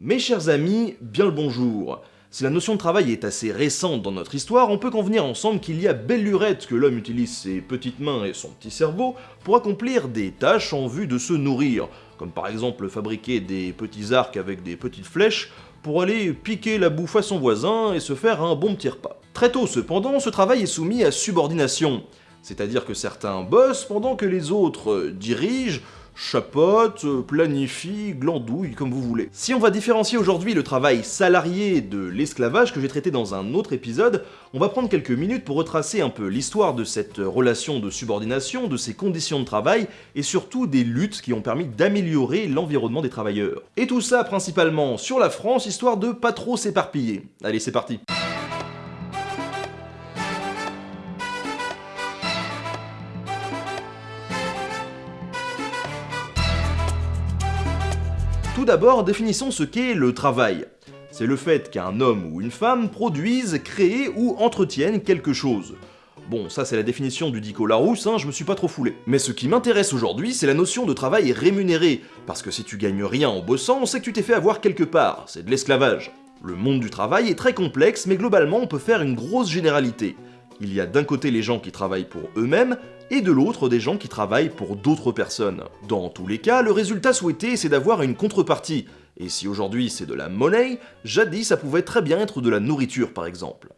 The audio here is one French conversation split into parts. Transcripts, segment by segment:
Mes chers amis, bien le bonjour. Si la notion de travail est assez récente dans notre histoire, on peut convenir ensemble qu'il y a belle lurette que l'homme utilise ses petites mains et son petit cerveau pour accomplir des tâches en vue de se nourrir, comme par exemple fabriquer des petits arcs avec des petites flèches pour aller piquer la bouffe à son voisin et se faire un bon petit repas. Très tôt cependant, ce travail est soumis à subordination, c'est-à-dire que certains bossent pendant que les autres dirigent, chapote, planifie, glandouille, comme vous voulez. Si on va différencier aujourd'hui le travail salarié de l'esclavage que j'ai traité dans un autre épisode, on va prendre quelques minutes pour retracer un peu l'histoire de cette relation de subordination, de ces conditions de travail, et surtout des luttes qui ont permis d'améliorer l'environnement des travailleurs. Et tout ça principalement sur la France, histoire de pas trop s'éparpiller. Allez, c'est parti Tout d'abord, définissons ce qu'est le travail. C'est le fait qu'un homme ou une femme produise, crée ou entretienne quelque chose. Bon, ça c'est la définition du dico Larousse, hein, je me suis pas trop foulé. Mais ce qui m'intéresse aujourd'hui, c'est la notion de travail rémunéré, parce que si tu gagnes rien en bossant, c'est que tu t'es fait avoir quelque part, c'est de l'esclavage. Le monde du travail est très complexe, mais globalement on peut faire une grosse généralité. Il y a d'un côté les gens qui travaillent pour eux-mêmes, et de l'autre des gens qui travaillent pour d'autres personnes. Dans tous les cas, le résultat souhaité c'est d'avoir une contrepartie, et si aujourd'hui c'est de la monnaie, jadis ça pouvait très bien être de la nourriture par exemple.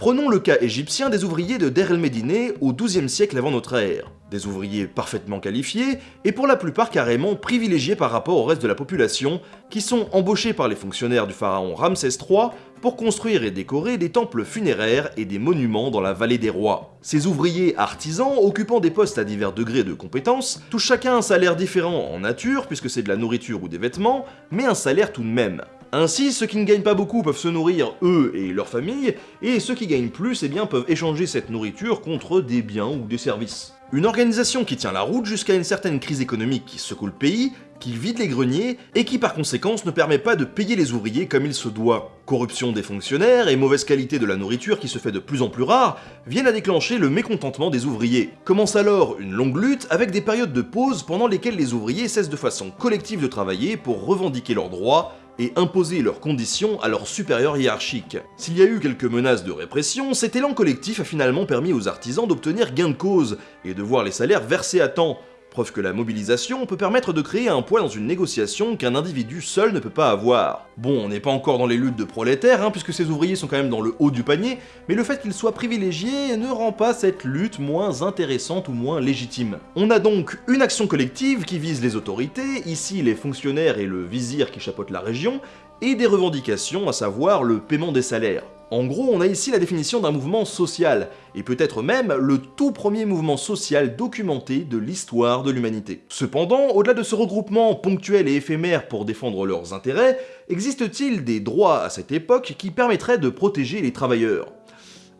Prenons le cas égyptien des ouvriers de Der el-Médine au XIIe siècle avant notre ère. Des ouvriers parfaitement qualifiés, et pour la plupart carrément privilégiés par rapport au reste de la population, qui sont embauchés par les fonctionnaires du pharaon Ramsès III pour construire et décorer des temples funéraires et des monuments dans la vallée des rois. Ces ouvriers artisans, occupant des postes à divers degrés de compétence, touchent chacun un salaire différent en nature, puisque c'est de la nourriture ou des vêtements, mais un salaire tout de même. Ainsi, ceux qui ne gagnent pas beaucoup peuvent se nourrir, eux et leurs familles, et ceux qui gagnent plus eh peuvent échanger cette nourriture contre des biens ou des services. Une organisation qui tient la route jusqu'à une certaine crise économique qui secoue le pays, qui vide les greniers, et qui par conséquence ne permet pas de payer les ouvriers comme il se doit. Corruption des fonctionnaires et mauvaise qualité de la nourriture qui se fait de plus en plus rare viennent à déclencher le mécontentement des ouvriers. Commence alors une longue lutte avec des périodes de pause pendant lesquelles les ouvriers cessent de façon collective de travailler pour revendiquer leurs droits et imposer leurs conditions à leurs supérieurs hiérarchiques. S'il y a eu quelques menaces de répression, cet élan collectif a finalement permis aux artisans d'obtenir gain de cause et de voir les salaires versés à temps, Preuve que la mobilisation peut permettre de créer un poids dans une négociation qu'un individu seul ne peut pas avoir. Bon, on n'est pas encore dans les luttes de prolétaires, hein, puisque ces ouvriers sont quand même dans le haut du panier, mais le fait qu'ils soient privilégiés ne rend pas cette lutte moins intéressante ou moins légitime. On a donc une action collective qui vise les autorités, ici les fonctionnaires et le vizir qui chapeautent la région, et des revendications, à savoir le paiement des salaires. En gros, on a ici la définition d'un mouvement social, et peut-être même le tout premier mouvement social documenté de l'histoire de l'humanité. Cependant, au-delà de ce regroupement ponctuel et éphémère pour défendre leurs intérêts, existe-t-il des droits à cette époque qui permettraient de protéger les travailleurs?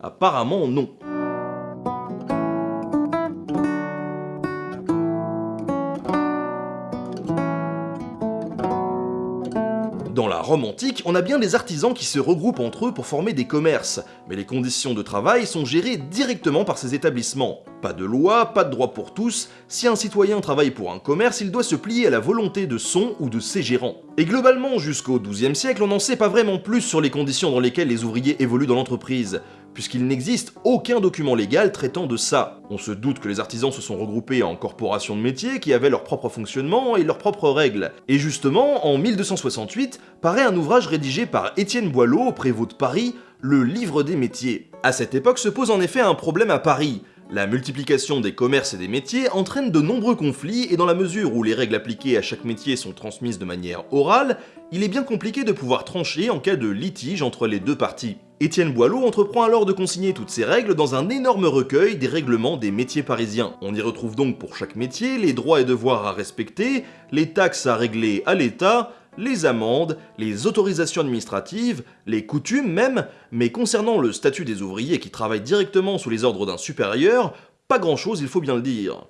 Apparemment non. Dans la Rome antique, on a bien des artisans qui se regroupent entre eux pour former des commerces, mais les conditions de travail sont gérées directement par ces établissements. Pas de loi, pas de droit pour tous, si un citoyen travaille pour un commerce, il doit se plier à la volonté de son ou de ses gérants. Et globalement, jusqu'au XIIe siècle, on n'en sait pas vraiment plus sur les conditions dans lesquelles les ouvriers évoluent dans l'entreprise puisqu'il n'existe aucun document légal traitant de ça. On se doute que les artisans se sont regroupés en corporations de métiers qui avaient leur propre fonctionnement et leurs propres règles. Et justement, en 1268, paraît un ouvrage rédigé par Étienne Boileau, prévôt de Paris, le Livre des métiers. À cette époque se pose en effet un problème à Paris, la multiplication des commerces et des métiers entraîne de nombreux conflits et dans la mesure où les règles appliquées à chaque métier sont transmises de manière orale, il est bien compliqué de pouvoir trancher en cas de litige entre les deux parties. Étienne Boileau entreprend alors de consigner toutes ces règles dans un énorme recueil des règlements des métiers parisiens. On y retrouve donc pour chaque métier les droits et devoirs à respecter, les taxes à régler à l'État, les amendes, les autorisations administratives, les coutumes même, mais concernant le statut des ouvriers qui travaillent directement sous les ordres d'un supérieur, pas grand chose il faut bien le dire.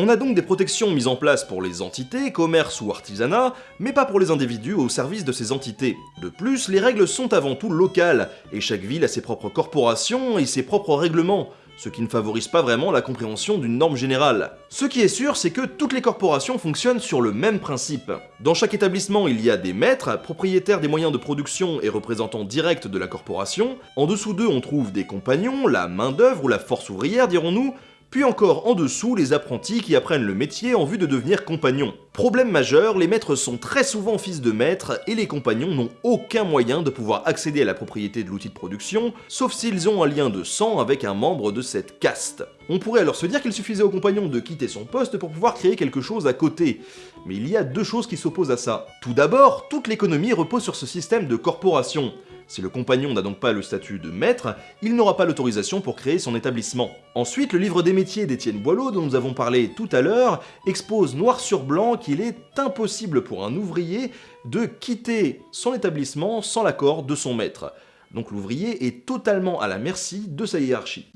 On a donc des protections mises en place pour les entités, commerces ou artisanat, mais pas pour les individus au service de ces entités. De plus, les règles sont avant tout locales, et chaque ville a ses propres corporations et ses propres règlements, ce qui ne favorise pas vraiment la compréhension d'une norme générale. Ce qui est sûr, c'est que toutes les corporations fonctionnent sur le même principe. Dans chaque établissement, il y a des maîtres, propriétaires des moyens de production et représentants directs de la corporation. En dessous d'eux, on trouve des compagnons, la main-d'œuvre ou la force ouvrière, dirons-nous, puis encore en dessous les apprentis qui apprennent le métier en vue de devenir compagnons. Problème majeur, les maîtres sont très souvent fils de maîtres et les compagnons n'ont aucun moyen de pouvoir accéder à la propriété de l'outil de production, sauf s'ils ont un lien de sang avec un membre de cette caste. On pourrait alors se dire qu'il suffisait au compagnon de quitter son poste pour pouvoir créer quelque chose à côté. Mais il y a deux choses qui s'opposent à ça. Tout d'abord, toute l'économie repose sur ce système de corporation. Si le compagnon n'a donc pas le statut de maître, il n'aura pas l'autorisation pour créer son établissement. Ensuite, le livre des métiers d'Étienne Boileau, dont nous avons parlé tout à l'heure, expose noir sur blanc qu'il est impossible pour un ouvrier de quitter son établissement sans l'accord de son maître. Donc l'ouvrier est totalement à la merci de sa hiérarchie.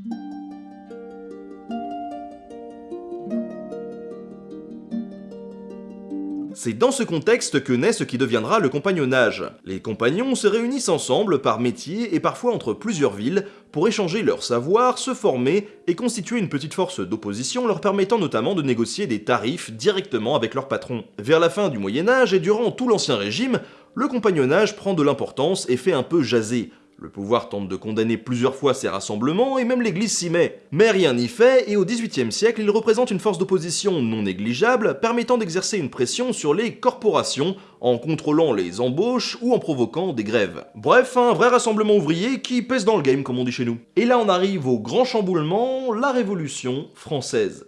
C'est dans ce contexte que naît ce qui deviendra le compagnonnage. Les compagnons se réunissent ensemble par métier et parfois entre plusieurs villes pour échanger leur savoir, se former et constituer une petite force d'opposition leur permettant notamment de négocier des tarifs directement avec leur patron. Vers la fin du Moyen-Âge et durant tout l'Ancien Régime, le compagnonnage prend de l'importance et fait un peu jaser. Le pouvoir tente de condamner plusieurs fois ces rassemblements et même l'église s'y met. Mais rien n'y fait et au XVIIIe siècle, il représente une force d'opposition non négligeable permettant d'exercer une pression sur les corporations en contrôlant les embauches ou en provoquant des grèves. Bref, un vrai rassemblement ouvrier qui pèse dans le game comme on dit chez nous. Et là on arrive au grand chamboulement, la Révolution française.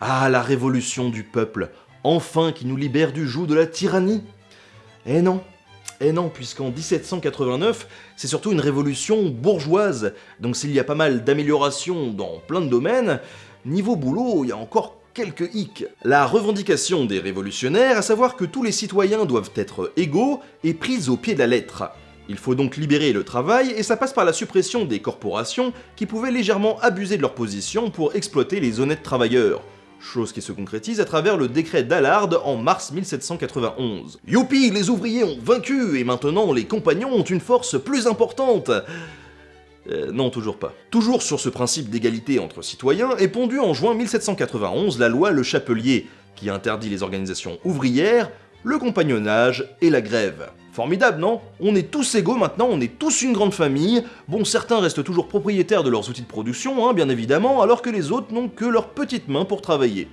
Ah, la révolution du peuple, enfin qui nous libère du joug de la tyrannie Eh non, eh non, puisqu'en 1789, c'est surtout une révolution bourgeoise, donc s'il y a pas mal d'améliorations dans plein de domaines, niveau boulot, il y a encore quelques hicks. La revendication des révolutionnaires, à savoir que tous les citoyens doivent être égaux, est prise au pied de la lettre. Il faut donc libérer le travail, et ça passe par la suppression des corporations qui pouvaient légèrement abuser de leur position pour exploiter les honnêtes travailleurs chose qui se concrétise à travers le décret d'Allard en mars 1791. Youpi, les ouvriers ont vaincu, et maintenant les compagnons ont une force plus importante euh, non, toujours pas. Toujours sur ce principe d'égalité entre citoyens, est pondue en juin 1791 la loi Le Chapelier, qui interdit les organisations ouvrières, le compagnonnage et la grève. Formidable, non? On est tous égaux maintenant, on est tous une grande famille. Bon, certains restent toujours propriétaires de leurs outils de production, hein, bien évidemment, alors que les autres n'ont que leurs petites mains pour travailler.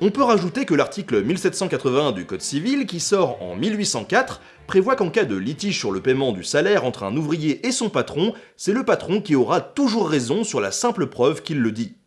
On peut rajouter que l'article 1781 du Code civil, qui sort en 1804, prévoit qu'en cas de litige sur le paiement du salaire entre un ouvrier et son patron, c'est le patron qui aura toujours raison sur la simple preuve qu'il le dit.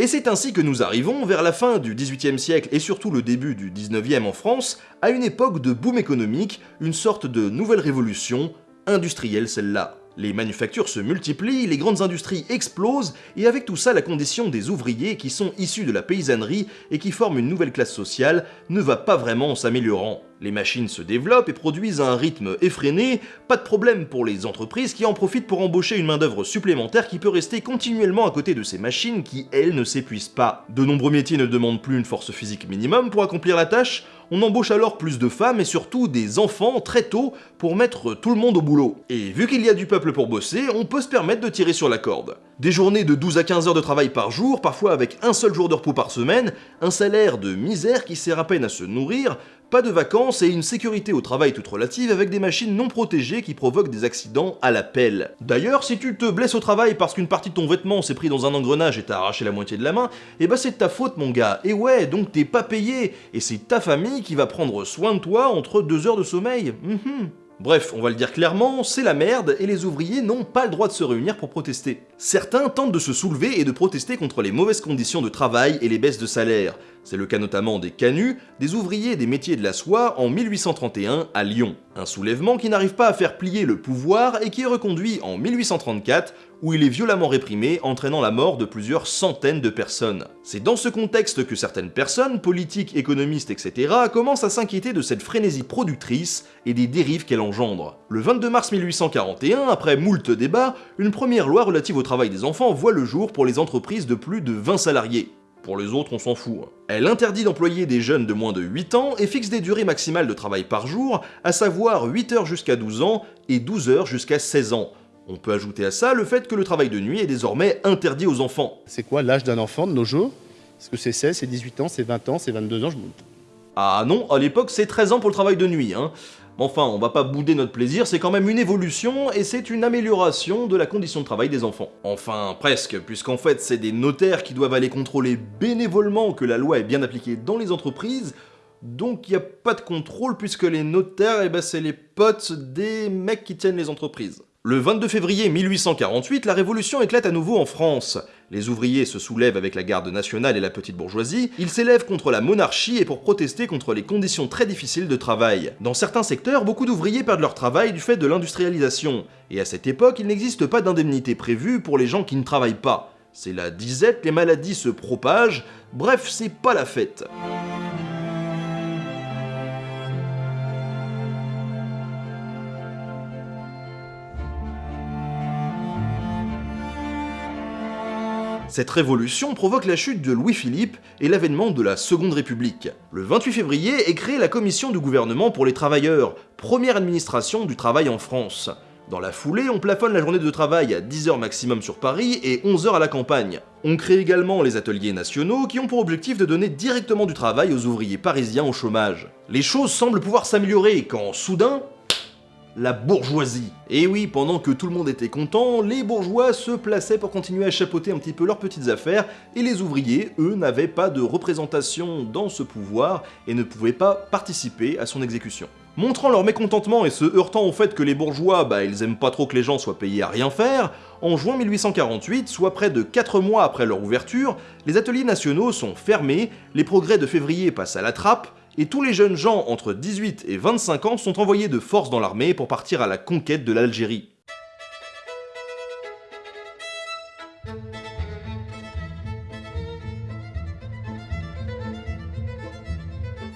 Et c'est ainsi que nous arrivons, vers la fin du XVIIIe siècle et surtout le début du XIXe en France, à une époque de boom économique, une sorte de nouvelle révolution, industrielle celle-là. Les manufactures se multiplient, les grandes industries explosent, et avec tout ça, la condition des ouvriers qui sont issus de la paysannerie et qui forment une nouvelle classe sociale ne va pas vraiment en s'améliorant. Les machines se développent et produisent à un rythme effréné, pas de problème pour les entreprises qui en profitent pour embaucher une main-d'œuvre supplémentaire qui peut rester continuellement à côté de ces machines qui, elles, ne s'épuisent pas. De nombreux métiers ne demandent plus une force physique minimum pour accomplir la tâche, on embauche alors plus de femmes et surtout des enfants très tôt pour mettre tout le monde au boulot. Et vu qu'il y a du peuple pour bosser, on peut se permettre de tirer sur la corde. Des journées de 12 à 15 heures de travail par jour, parfois avec un seul jour de repos par semaine, un salaire de misère qui sert à peine à se nourrir, pas de vacances et une sécurité au travail toute relative avec des machines non protégées qui provoquent des accidents à la pelle. D'ailleurs, si tu te blesses au travail parce qu'une partie de ton vêtement s'est pris dans un engrenage et t'a arraché la moitié de la main, eh bah c'est ta faute mon gars. Et ouais, donc t'es pas payé, et c'est ta famille qui va prendre soin de toi entre deux heures de sommeil. Mhm. Bref, on va le dire clairement, c'est la merde et les ouvriers n'ont pas le droit de se réunir pour protester. Certains tentent de se soulever et de protester contre les mauvaises conditions de travail et les baisses de salaire. C'est le cas notamment des canuts, des ouvriers des métiers de la soie en 1831 à Lyon. Un soulèvement qui n'arrive pas à faire plier le pouvoir et qui est reconduit en 1834 où il est violemment réprimé, entraînant la mort de plusieurs centaines de personnes. C'est dans ce contexte que certaines personnes, politiques, économistes, etc., commencent à s'inquiéter de cette frénésie productrice et des dérives qu'elle engendre. Le 22 mars 1841, après moult débats, une première loi relative au travail des enfants voit le jour pour les entreprises de plus de 20 salariés. Pour les autres, on s'en fout. Elle interdit d'employer des jeunes de moins de 8 ans et fixe des durées maximales de travail par jour, à savoir 8 heures jusqu'à 12 ans et 12 heures jusqu'à 16 ans. On peut ajouter à ça le fait que le travail de nuit est désormais interdit aux enfants. C'est quoi l'âge d'un enfant de nos jours? Est-ce que c'est 16, c'est 18 ans, c'est 20 ans, c'est 22 ans? Ah non, à l'époque c'est 13 ans pour le travail de nuit. Hein. Enfin, on va pas bouder notre plaisir, c'est quand même une évolution et c'est une amélioration de la condition de travail des enfants. Enfin, presque, puisqu'en fait c'est des notaires qui doivent aller contrôler bénévolement que la loi est bien appliquée dans les entreprises, donc il n'y a pas de contrôle puisque les notaires, eh ben, c'est les potes des mecs qui tiennent les entreprises. Le 22 février 1848, la révolution éclate à nouveau en France. Les ouvriers se soulèvent avec la garde nationale et la petite bourgeoisie, ils s'élèvent contre la monarchie et pour protester contre les conditions très difficiles de travail. Dans certains secteurs, beaucoup d'ouvriers perdent leur travail du fait de l'industrialisation, et à cette époque, il n'existe pas d'indemnité prévue pour les gens qui ne travaillent pas. C'est la disette, les maladies se propagent, bref, c'est pas la fête. Cette révolution provoque la chute de Louis-Philippe et l'avènement de la Seconde République. Le 28 février est créée la Commission du gouvernement pour les travailleurs, première administration du travail en France. Dans la foulée, on plafonne la journée de travail à 10 heures maximum sur Paris et 11 heures à la campagne. On crée également les ateliers nationaux qui ont pour objectif de donner directement du travail aux ouvriers parisiens au chômage. Les choses semblent pouvoir s'améliorer quand, soudain, la bourgeoisie. Et oui, pendant que tout le monde était content, les bourgeois se plaçaient pour continuer à chapeauter un petit peu leurs petites affaires, et les ouvriers, eux, n'avaient pas de représentation dans ce pouvoir et ne pouvaient pas participer à son exécution. Montrant leur mécontentement et se heurtant au fait que les bourgeois, bah ils aiment pas trop que les gens soient payés à rien faire, en juin 1848, soit près de 4 mois après leur ouverture, les ateliers nationaux sont fermés, les progrès de février passent à la trappe, et tous les jeunes gens entre 18 et 25 ans sont envoyés de force dans l'armée pour partir à la conquête de l'Algérie.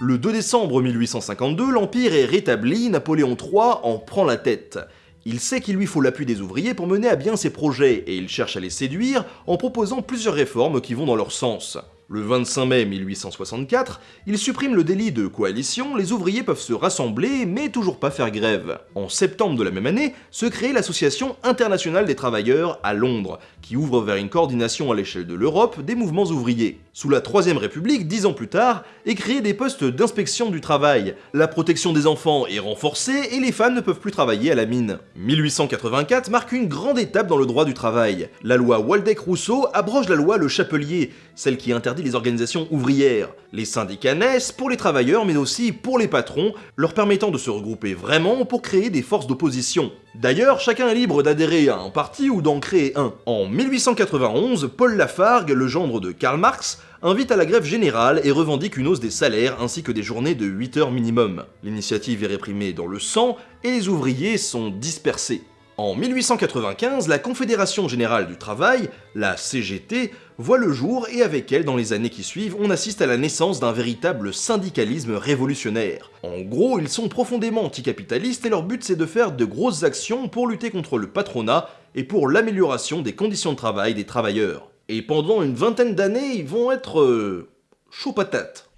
Le 2 décembre 1852, l'Empire est rétabli, Napoléon III en prend la tête. Il sait qu'il lui faut l'appui des ouvriers pour mener à bien ses projets, et il cherche à les séduire en proposant plusieurs réformes qui vont dans leur sens. Le 25 mai 1864, il supprime le délit de coalition, les ouvriers peuvent se rassembler mais toujours pas faire grève. En septembre de la même année, se crée l'Association internationale des travailleurs à Londres, qui ouvre vers une coordination à l'échelle de l'Europe des mouvements ouvriers. Sous la Troisième République, dix ans plus tard, est créé des postes d'inspection du travail. La protection des enfants est renforcée et les femmes ne peuvent plus travailler à la mine. 1884 marque une grande étape dans le droit du travail. La loi Waldeck-Rousseau abroge la loi Le Chapelier, celle qui interdit les organisations ouvrières. Les syndicats naissent pour les travailleurs mais aussi pour les patrons, leur permettant de se regrouper vraiment pour créer des forces d'opposition. D'ailleurs, chacun est libre d'adhérer à un parti ou d'en créer un. En 1891, Paul Lafargue, le gendre de Karl Marx, invite à la grève générale et revendique une hausse des salaires ainsi que des journées de 8 heures minimum. L'initiative est réprimée dans le sang et les ouvriers sont dispersés. En 1895, la Confédération Générale du Travail, la CGT, voit le jour et avec elle, dans les années qui suivent, on assiste à la naissance d'un véritable syndicalisme révolutionnaire. En gros, ils sont profondément anticapitalistes et leur but c'est de faire de grosses actions pour lutter contre le patronat et pour l'amélioration des conditions de travail des travailleurs. Et pendant une vingtaine d'années, ils vont être... Euh, chaud patate.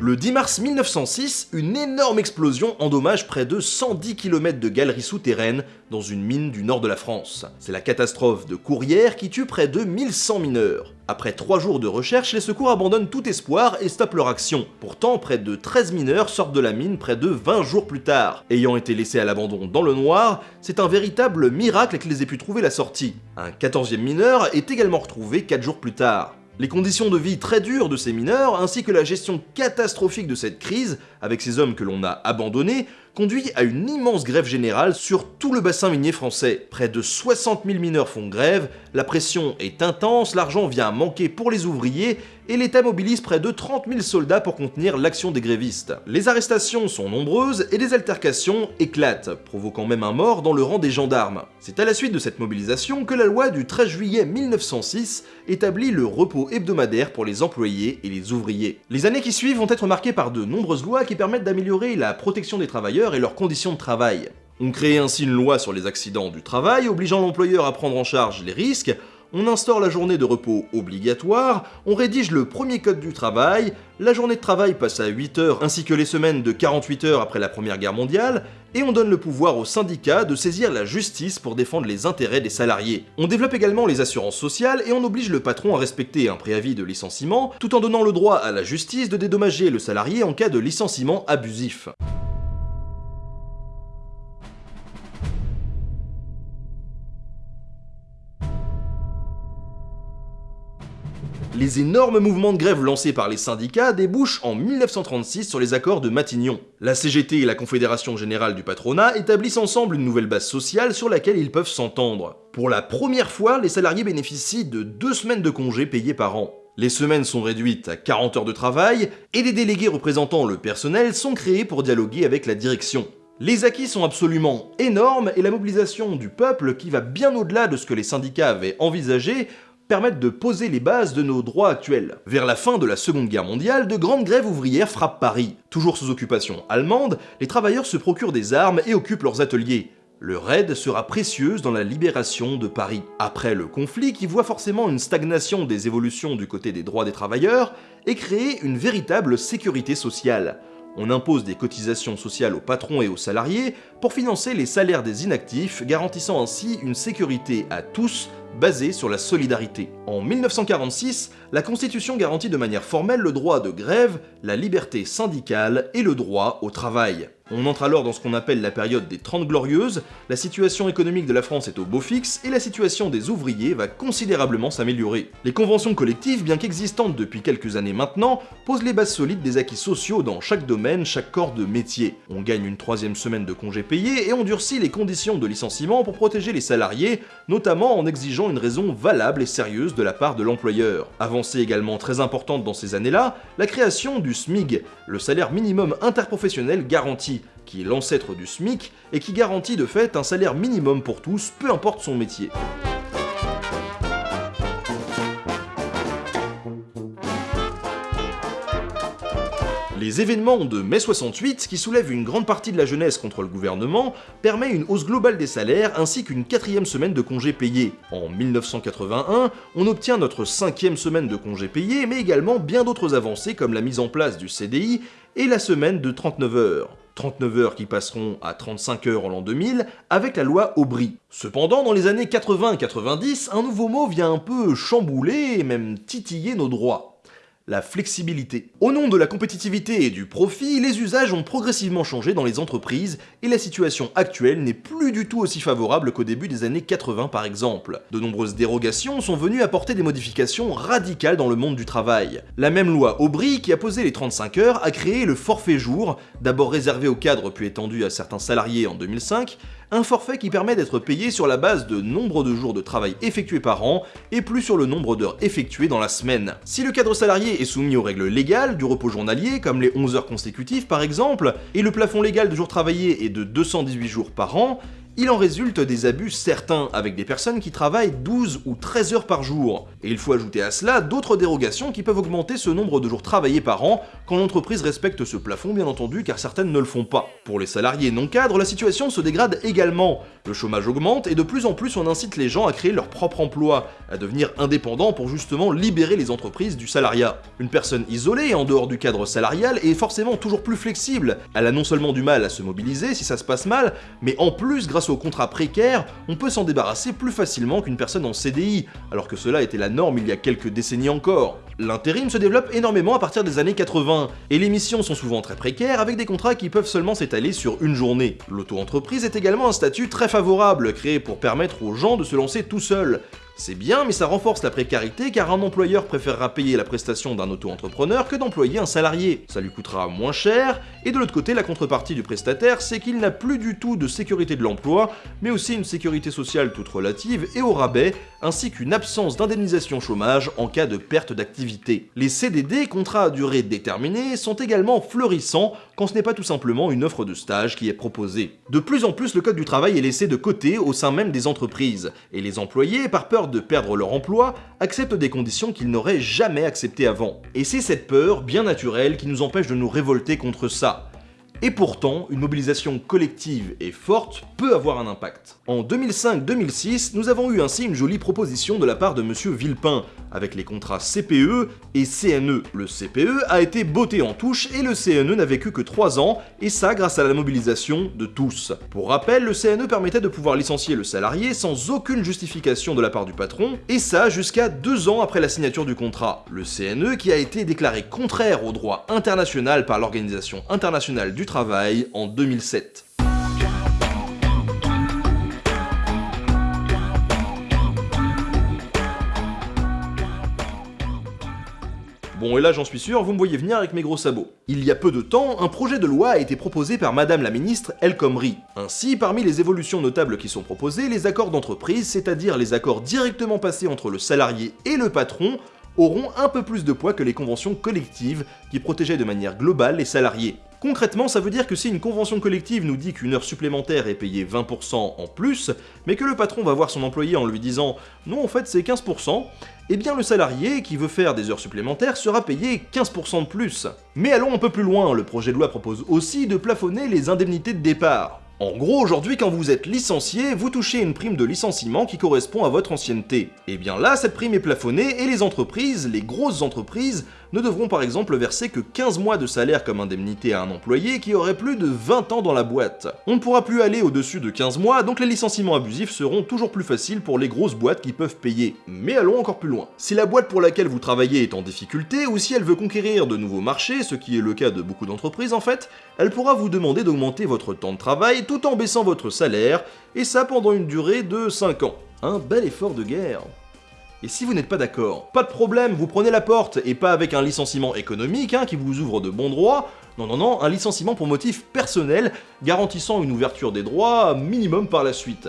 Le 10 mars 1906, une énorme explosion endommage près de 110 km de galeries souterraines dans une mine du nord de la France. C'est la catastrophe de Courrières qui tue près de 1100 mineurs. Après 3 jours de recherche, les secours abandonnent tout espoir et stoppent leur action. Pourtant, près de 13 mineurs sortent de la mine près de 20 jours plus tard. Ayant été laissés à l'abandon dans le noir, c'est un véritable miracle qu'ils aient pu trouver la sortie. Un 14e mineur est également retrouvé 4 jours plus tard. Les conditions de vie très dures de ces mineurs, ainsi que la gestion catastrophique de cette crise, avec ces hommes que l'on a abandonnés, conduit à une immense grève générale sur tout le bassin minier français. Près de 60 000 mineurs font grève, la pression est intense, l'argent vient manquer pour les ouvriers et l'État mobilise près de 30 000 soldats pour contenir l'action des grévistes. Les arrestations sont nombreuses et des altercations éclatent, provoquant même un mort dans le rang des gendarmes. C'est à la suite de cette mobilisation que la loi du 13 juillet 1906 établit le repos hebdomadaire pour les employés et les ouvriers. Les années qui suivent vont être marquées par de nombreuses lois qui permettent d'améliorer la protection des travailleurs et leurs conditions de travail. On crée ainsi une loi sur les accidents du travail, obligeant l'employeur à prendre en charge les risques, on instaure la journée de repos obligatoire, on rédige le premier code du travail, la journée de travail passe à 8 heures ainsi que les semaines de 48 heures après la Première Guerre mondiale, et on donne le pouvoir aux syndicats de saisir la justice pour défendre les intérêts des salariés. On développe également les assurances sociales et on oblige le patron à respecter un préavis de licenciement, tout en donnant le droit à la justice de dédommager le salarié en cas de licenciement abusif. Les énormes mouvements de grève lancés par les syndicats débouchent en 1936 sur les accords de Matignon. La CGT et la Confédération Générale du Patronat établissent ensemble une nouvelle base sociale sur laquelle ils peuvent s'entendre. Pour la première fois, les salariés bénéficient de deux semaines de congés payés par an. Les semaines sont réduites à 40 heures de travail et des délégués représentant le personnel sont créés pour dialoguer avec la direction. Les acquis sont absolument énormes et la mobilisation du peuple, qui va bien au-delà de ce que les syndicats avaient envisagé, permettent de poser les bases de nos droits actuels. Vers la fin de la Seconde Guerre mondiale, de grandes grèves ouvrières frappent Paris. Toujours sous occupation allemande, les travailleurs se procurent des armes et occupent leurs ateliers. Leur aide sera précieuse dans la libération de Paris. Après le conflit, qui voit forcément une stagnation des évolutions du côté des droits des travailleurs, est créée une véritable sécurité sociale. On impose des cotisations sociales aux patrons et aux salariés pour financer les salaires des inactifs, garantissant ainsi une sécurité à tous basée sur la solidarité. En 1946, la Constitution garantit de manière formelle le droit de grève, la liberté syndicale et le droit au travail. On entre alors dans ce qu'on appelle la période des Trente Glorieuses, la situation économique de la France est au beau fixe et la situation des ouvriers va considérablement s'améliorer. Les conventions collectives, bien qu'existantes depuis quelques années maintenant, posent les bases solides des acquis sociaux dans chaque domaine, chaque corps de métier. On gagne une troisième semaine de congés payés et on durcit les conditions de licenciement pour protéger les salariés, notamment en exigeant une raison valable et sérieuse de la part de l'employeur. Avancée également très importante dans ces années-là, la création du SMIG, le salaire minimum interprofessionnel garanti, qui est l'ancêtre du SMIC et qui garantit de fait un salaire minimum pour tous, peu importe son métier. Les événements de mai 68, qui soulèvent une grande partie de la jeunesse contre le gouvernement, permet une hausse globale des salaires ainsi qu'une quatrième semaine de congés payés. En 1981, on obtient notre cinquième semaine de congés payés, mais également bien d'autres avancées comme la mise en place du CDI et la semaine de 39 heures. 39 heures qui passeront à 35 heures en l'an 2000 avec la loi Aubry. Cependant, dans les années 80-90, un nouveau mot vient un peu chambouler et même titiller nos droits la flexibilité. Au nom de la compétitivité et du profit, les usages ont progressivement changé dans les entreprises et la situation actuelle n'est plus du tout aussi favorable qu'au début des années 80 par exemple. De nombreuses dérogations sont venues apporter des modifications radicales dans le monde du travail. La même loi Aubry, qui a posé les 35 heures, a créé le forfait jour, d'abord réservé aux cadres puis étendu à certains salariés en 2005, un forfait qui permet d'être payé sur la base de nombre de jours de travail effectués par an et plus sur le nombre d'heures effectuées dans la semaine. Si le cadre salarié est soumis aux règles légales du repos journalier, comme les 11 heures consécutives par exemple, et le plafond légal de jours travaillés est de 218 jours par an, il en résulte des abus certains, avec des personnes qui travaillent 12 ou 13 heures par jour. Et il faut ajouter à cela d'autres dérogations qui peuvent augmenter ce nombre de jours travaillés par an, quand l'entreprise respecte ce plafond bien entendu, car certaines ne le font pas. Pour les salariés non cadres, la situation se dégrade également. Le chômage augmente et de plus en plus on incite les gens à créer leur propre emploi, à devenir indépendants pour justement libérer les entreprises du salariat. Une personne isolée, en dehors du cadre salarial, est forcément toujours plus flexible. Elle a non seulement du mal à se mobiliser si ça se passe mal, mais en plus grâce au contrat précaire, on peut s'en débarrasser plus facilement qu'une personne en CDI, alors que cela était la norme il y a quelques décennies encore. L'intérim se développe énormément à partir des années 80, et les missions sont souvent très précaires avec des contrats qui peuvent seulement s'étaler sur une journée. L'auto-entreprise est également un statut très favorable, créé pour permettre aux gens de se lancer tout seuls. C'est bien, mais ça renforce la précarité car un employeur préférera payer la prestation d'un auto-entrepreneur que d'employer un salarié. Ça lui coûtera moins cher, et de l'autre côté, la contrepartie du prestataire, c'est qu'il n'a plus du tout de sécurité de l'emploi, mais aussi une sécurité sociale toute relative et au rabais, ainsi qu'une absence d'indemnisation chômage en cas de perte d'activité. Les CDD, contrats à durée déterminée, sont également florissants quand ce n'est pas tout simplement une offre de stage qui est proposée. De plus en plus, le code du travail est laissé de côté au sein même des entreprises, et les employés, par peur de perdre leur emploi, acceptent des conditions qu'ils n'auraient jamais acceptées avant. Et c'est cette peur, bien naturelle, qui nous empêche de nous révolter contre ça. Et pourtant, une mobilisation collective et forte peut avoir un impact. En 2005-2006, nous avons eu ainsi une jolie proposition de la part de monsieur Villepin, avec les contrats CPE et CNE. Le CPE a été botté en touche et le CNE n'a vécu que 3 ans, et ça grâce à la mobilisation de tous. Pour rappel, le CNE permettait de pouvoir licencier le salarié sans aucune justification de la part du patron, et ça jusqu'à 2 ans après la signature du contrat. Le CNE qui a été déclaré contraire au droit international par l'Organisation internationale du travail en 2007. Bon et là j'en suis sûr, vous me voyez venir avec mes gros sabots. Il y a peu de temps, un projet de loi a été proposé par madame la ministre El Khomri. Ainsi, parmi les évolutions notables qui sont proposées, les accords d'entreprise, c'est-à-dire les accords directement passés entre le salarié et le patron, auront un peu plus de poids que les conventions collectives qui protégeaient de manière globale les salariés. Concrètement, ça veut dire que si une convention collective nous dit qu'une heure supplémentaire est payée 20% en plus, mais que le patron va voir son employé en lui disant « non, en fait c'est 15%, eh bien le salarié qui veut faire des heures supplémentaires sera payé 15% de plus. Mais allons un peu plus loin, le projet de loi propose aussi de plafonner les indemnités de départ. En gros, aujourd'hui, quand vous êtes licencié, vous touchez une prime de licenciement qui correspond à votre ancienneté. Et bien là, cette prime est plafonnée et les entreprises, les grosses entreprises, ne devront par exemple verser que 15 mois de salaire comme indemnité à un employé qui aurait plus de 20 ans dans la boîte. On ne pourra plus aller au-dessus de 15 mois, donc les licenciements abusifs seront toujours plus faciles pour les grosses boîtes qui peuvent payer. Mais allons encore plus loin. Si la boîte pour laquelle vous travaillez est en difficulté, ou si elle veut conquérir de nouveaux marchés, ce qui est le cas de beaucoup d'entreprises en fait, elle pourra vous demander d'augmenter votre temps de travail tout en baissant votre salaire, et ça pendant une durée de 5 ans. Un bel effort de guerre. Et si vous n'êtes pas d'accord, pas de problème, vous prenez la porte, et pas avec un licenciement économique hein, qui vous ouvre de bons droits, non non non, un licenciement pour motif personnel, garantissant une ouverture des droits minimum par la suite.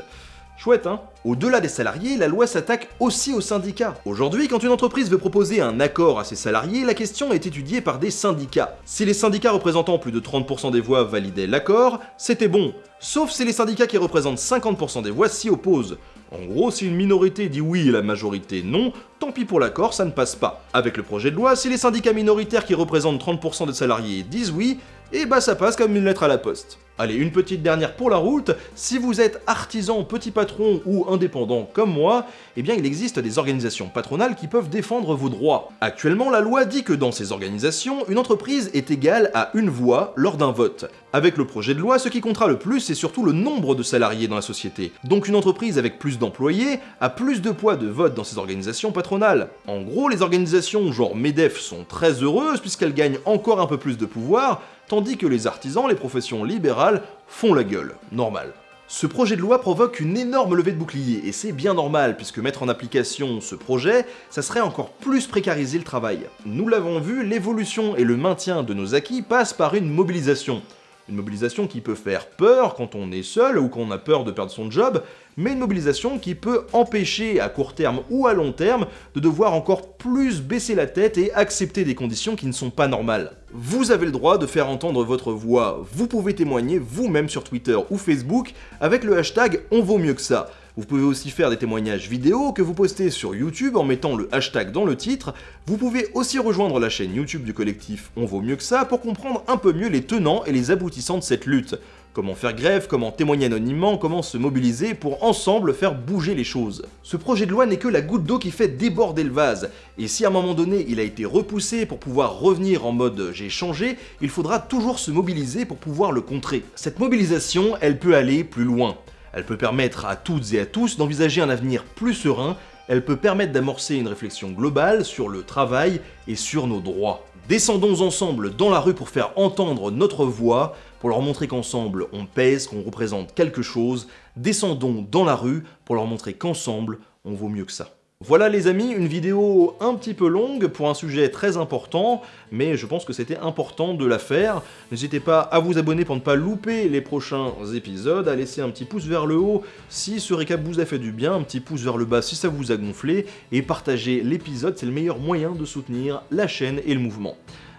Chouette, hein? Au-delà des salariés, la loi s'attaque aussi aux syndicats. Aujourd'hui, quand une entreprise veut proposer un accord à ses salariés, la question est étudiée par des syndicats. Si les syndicats représentant plus de 30% des voix validaient l'accord, c'était bon. Sauf si les syndicats qui représentent 50% des voix s'y opposent. En gros, si une minorité dit oui et la majorité non, tant pis pour l'accord, ça ne passe pas. Avec le projet de loi, si les syndicats minoritaires qui représentent 30% des salariés disent oui, et bah ça passe comme une lettre à la poste. Allez, une petite dernière pour la route, si vous êtes artisan, petit patron ou indépendant comme moi, eh bien il existe des organisations patronales qui peuvent défendre vos droits. Actuellement, la loi dit que dans ces organisations, une entreprise est égale à une voix lors d'un vote. Avec le projet de loi, ce qui comptera le plus, c'est surtout le nombre de salariés dans la société. Donc une entreprise avec plus d'employés a plus de poids de vote dans ces organisations patronales. En gros, les organisations genre MEDEF sont très heureuses puisqu'elles gagnent encore un peu plus de pouvoir, tandis que les artisans, les professions libérales, font la gueule. Normal. Ce projet de loi provoque une énorme levée de bouclier, et c'est bien normal, puisque mettre en application ce projet, ça serait encore plus précariser le travail. Nous l'avons vu, l'évolution et le maintien de nos acquis passent par une mobilisation. Une mobilisation qui peut faire peur quand on est seul ou qu'on a peur de perdre son job, mais une mobilisation qui peut empêcher à court terme ou à long terme de devoir encore plus baisser la tête et accepter des conditions qui ne sont pas normales. Vous avez le droit de faire entendre votre voix, vous pouvez témoigner vous-même sur Twitter ou Facebook avec le hashtag On vaut mieux que ça. Vous pouvez aussi faire des témoignages vidéo que vous postez sur YouTube en mettant le hashtag dans le titre. Vous pouvez aussi rejoindre la chaîne YouTube du collectif On vaut mieux que ça pour comprendre un peu mieux les tenants et les aboutissants de cette lutte. Comment faire grève, comment témoigner anonymement, comment se mobiliser pour ensemble faire bouger les choses. Ce projet de loi n'est que la goutte d'eau qui fait déborder le vase, et si à un moment donné il a été repoussé pour pouvoir revenir en mode j'ai changé, il faudra toujours se mobiliser pour pouvoir le contrer. Cette mobilisation, elle peut aller plus loin. Elle peut permettre à toutes et à tous d'envisager un avenir plus serein, elle peut permettre d'amorcer une réflexion globale sur le travail et sur nos droits. Descendons ensemble dans la rue pour faire entendre notre voix, pour leur montrer qu'ensemble on pèse, qu'on représente quelque chose. Descendons dans la rue pour leur montrer qu'ensemble on vaut mieux que ça. Voilà les amis, une vidéo un petit peu longue pour un sujet très important, mais je pense que c'était important de la faire. N'hésitez pas à vous abonner pour ne pas louper les prochains épisodes, à laisser un petit pouce vers le haut si ce récap vous a fait du bien, un petit pouce vers le bas si ça vous a gonflé, et partager l'épisode, c'est le meilleur moyen de soutenir la chaîne et le mouvement.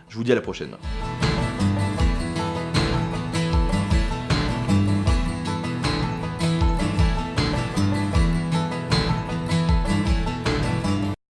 Je vous dis à la prochaine.